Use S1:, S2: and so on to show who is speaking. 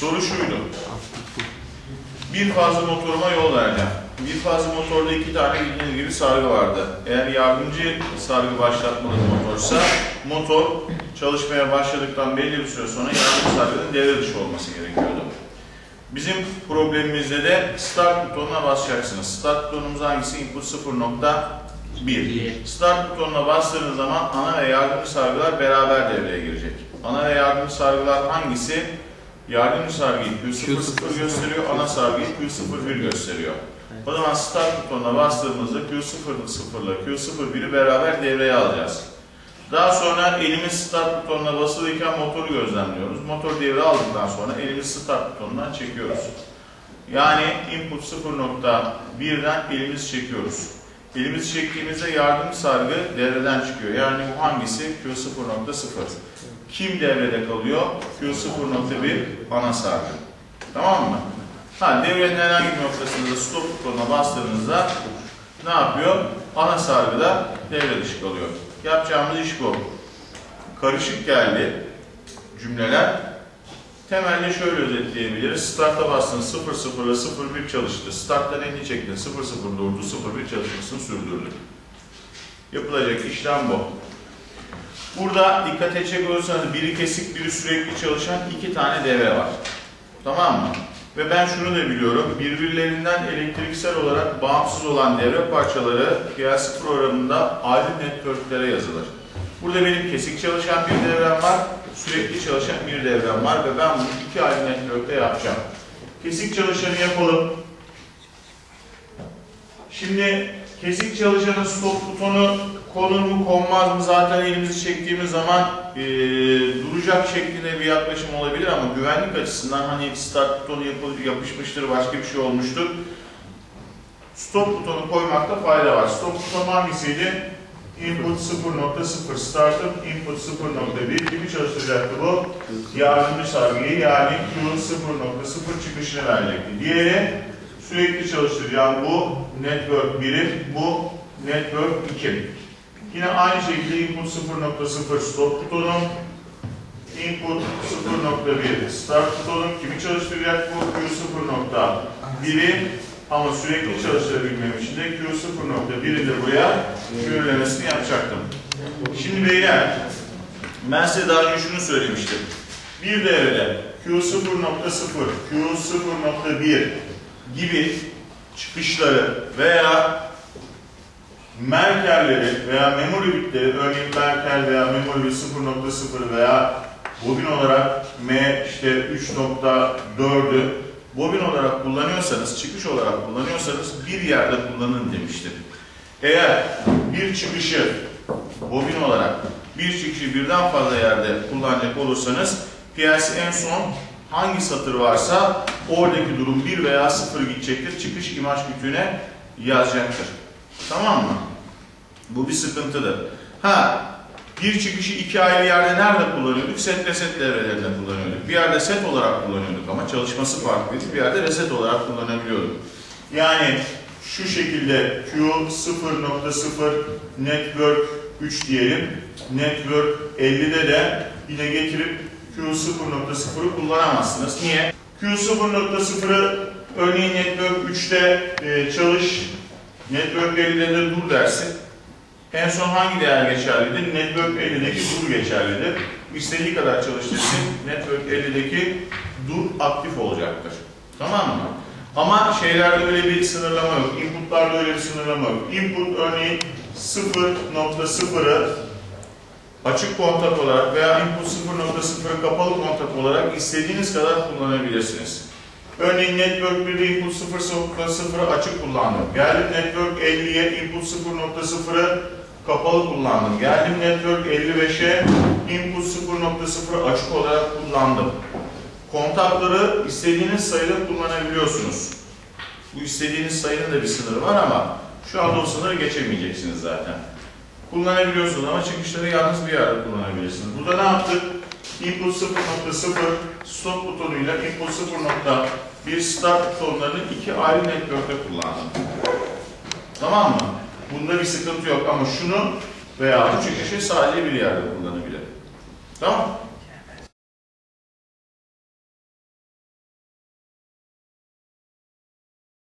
S1: Soru şuydu. Bir fazla motoruma yol vereceğim. Bir fazla motorda iki tane bildiğiniz gibi sargı vardı. Eğer yardımcı sargı başlatmalı motorsa motor çalışmaya başladıktan belli bir süre sonra yardımcı sargının devre dışı olması gerekiyordu. Bizim problemimizde de start butonuna basacaksınız. Start butonumuz hangisi? Input 0.1. Start butonuna bastığınız zaman ana ve yardımcı sargılar beraber devreye girecek. Ana ve yardımcı sargılar hangisi? Yardımcı sargıyı Q00 gösteriyor, ana sargıyı Q01 gösteriyor. O zaman start butonuna bastığımızda Q00 ile Q01'i beraber devreye alacağız. Daha sonra elimiz start butonuna basılıyken motoru gözlemliyoruz. Motor devre aldıktan sonra elimiz start butonundan çekiyoruz. Yani input 0.1'den elimizi çekiyoruz. Elimizi çektiğimizde yardımcı sargı devreden çıkıyor. Yani bu hangisi? Q0.0. Kim devrede kalıyor? Q0.1 ana sargı. Tamam mı? Ha, devrenin herhangi bir noktasında stop butonuna bastığınızda ne yapıyor? Ana sargıda devre dışı kalıyor. Yapacağımız iş bu. Karışık geldi cümleler. Temelde şöyle özetleyebiliriz. Start'a bastın 0 0 ile 0 1 çalıştı. Start'tan elini çektin 0 0 durdu 0 1 çalışmasını sürdürdü. Yapılacak işlem bu. Burada dikkat edecek olursanız biri kesik biri sürekli çalışan iki tane devre var. Tamam mı? Ve ben şunu da biliyorum, birbirlerinden elektriksel olarak bağımsız olan devre parçaları PLC programında ayrı networklere yazılır. Burada benim kesik çalışan bir devrem var, sürekli çalışan bir devrem var ve ben bunu iki ayrı networkte yapacağım. Kesik çalışanı yapalım. Şimdi kesik çalışanın stop butonu konur mu konmaz mı zaten elimizi çektiğimiz zaman e, duracak şeklinde bir yaklaşım olabilir ama güvenlik açısından hani start butonu yapı, yapışmıştır başka bir şey olmuştur. Stop butonu koymakta fayda var. Stop butonu hangisiydi? Input 0.0 startup, input 0.1 gibi çalıştıracaktı bu. Yardımcı sargıyı yani Q 0.0 çıkışını verecekti. Diğeri sürekli çalıştıracağım bu network 1'im, bu network 2. Yine aynı şekilde input 0.0 stop butonu, input 0.1 start butonu kimi çalıştıracak bu Q0.1'i ama sürekli çalıştırabilmem için de Q0.1'i de buraya körlemesini yapacaktım. Şimdi beyler ben size daha önce şunu söylemiştim. Bir devrede Q0.0, Q0.1 gibi çıkışları veya merkerleri veya memory bitleri, örneğin merker veya memory bit 0.0 veya bobin olarak M işte 3.4'ü bobin olarak kullanıyorsanız, çıkış olarak kullanıyorsanız bir yerde kullanın demiştim. Eğer bir çıkışı bobin olarak bir çıkışı birden fazla yerde kullanacak olursanız PLC en son hangi satır varsa oradaki durum 1 veya 0 gidecektir. Çıkış imaj kütüğüne yazacaktır. Tamam mı? Bu bir sıkıntıdır. Ha, bir çıkışı iki ayrı yerde nerede kullanıyorduk? Set reset devrelerinde kullanıyorduk. Bir yerde set olarak kullanıyorduk ama çalışması farklıydı. Bir yerde reset olarak kullanabiliyorduk. Yani şu şekilde Q 0.0 network 3 diyelim. Network 50'de de yine getirip Q 0.0'ı kullanamazsınız. Niye? Q 0.0'ı örneğin network 3'te e, çalış, network 50'de de dur dersin. En son hangi değer geçerlidir? Network 50'deki dur geçerlidir. İstediği kadar çalıştırsın, Network 50'deki dur aktif olacaktır. Tamam mı? Ama şeylerde öyle bir sınırlama yok. Input'larda öyle bir sınırlama yok. Input örneğin 0.0'ı açık kontak olarak veya input 0.0'ı kapalı kontak olarak istediğiniz kadar kullanabilirsiniz. Örneğin Network 1'de input 0.0'ı açık kullandım. Geldim Network 50'ye input 0.0'ı kapalı kullandım. Geldim Network 55'e input 0.0 açık olarak kullandım. Kontakları istediğiniz sayıda kullanabiliyorsunuz. Bu istediğiniz sayının da bir sınırı var ama şu anda o sınırı geçemeyeceksiniz zaten. Kullanabiliyorsunuz ama çıkışları yalnız bir yerde kullanabilirsiniz. Burada ne yaptık? Input 0.0 stop butonuyla input 0.1 start butonlarını iki ayrı network'te kullandım. Tamam mı? Bunda bir sıkıntı yok ama şunu veya bu çıkışı sadece bir yerde kullanabilirim. Tamam